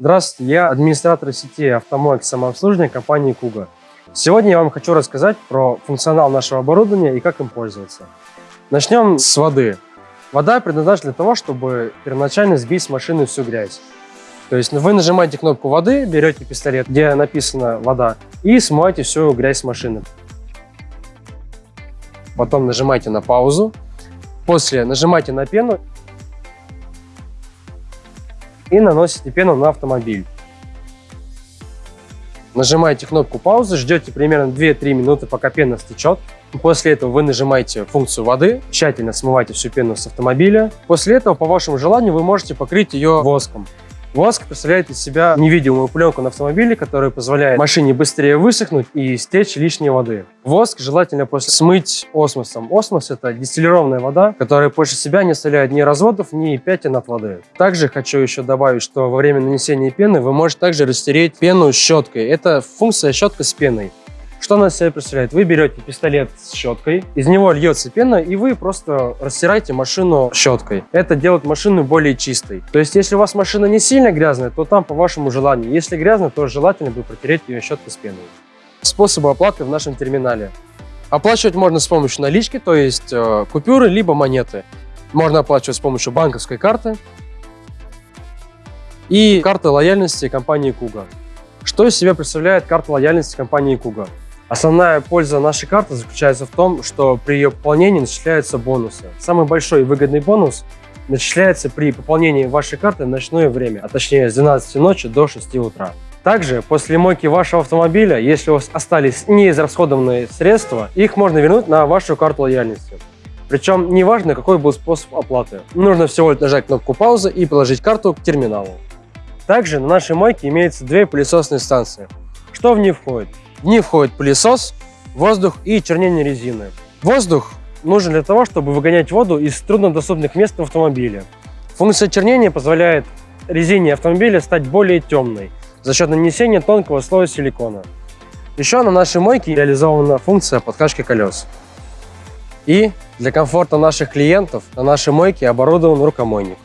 Здравствуйте, я администратор сети автомоек самообслуживания компании Куга. Сегодня я вам хочу рассказать про функционал нашего оборудования и как им пользоваться. Начнем с воды. Вода предназначена для того, чтобы первоначально сбить с машины всю грязь. То есть вы нажимаете кнопку воды, берете пистолет, где написано вода, и смываете всю грязь с машины. Потом нажимаете на паузу. После нажимаете на пену и наносите пену на автомобиль. Нажимаете кнопку паузы, ждете примерно 2-3 минуты, пока пена стечет. После этого вы нажимаете функцию воды, тщательно смываете всю пену с автомобиля. После этого, по вашему желанию, вы можете покрыть ее воском. Воск представляет из себя невидимую пленку на автомобиле, которая позволяет машине быстрее высохнуть и стечь лишней воды. Воск желательно после смыть осмосом. Осмос – это дистиллированная вода, которая после себя не оставляет ни разводов, ни пятен от воды. Также хочу еще добавить, что во время нанесения пены вы можете также растереть пену щеткой. Это функция щетка с пеной. Что она из себя представляет? Вы берете пистолет с щеткой, из него льется пена, и вы просто растираете машину щеткой. Это делает машину более чистой. То есть, если у вас машина не сильно грязная, то там по вашему желанию. Если грязно, то желательно бы протереть ее щеткой с пеной. Способы оплаты в нашем терминале. Оплачивать можно с помощью налички, то есть э, купюры, либо монеты. Можно оплачивать с помощью банковской карты и карты лояльности компании Куга. Что из себя представляет карта лояльности компании Куга? Основная польза нашей карты заключается в том, что при ее пополнении начисляются бонусы. Самый большой и выгодный бонус начисляется при пополнении вашей карты в ночное время, а точнее с 12 ночи до 6 утра. Также после мойки вашего автомобиля, если у вас остались неизрасходованные средства, их можно вернуть на вашу карту лояльности. Причем неважно, какой был способ оплаты. Нужно всего лишь нажать кнопку паузы и положить карту к терминалу. Также на нашей мойке имеется две пылесосные станции. Что в них входит? В них входит пылесос, воздух и чернение резины. Воздух нужен для того, чтобы выгонять воду из труднодоступных мест в автомобиле. Функция чернения позволяет резине автомобиля стать более темной за счет нанесения тонкого слоя силикона. Еще на нашей мойке реализована функция подкачки колес. И для комфорта наших клиентов на нашей мойке оборудован рукомойник.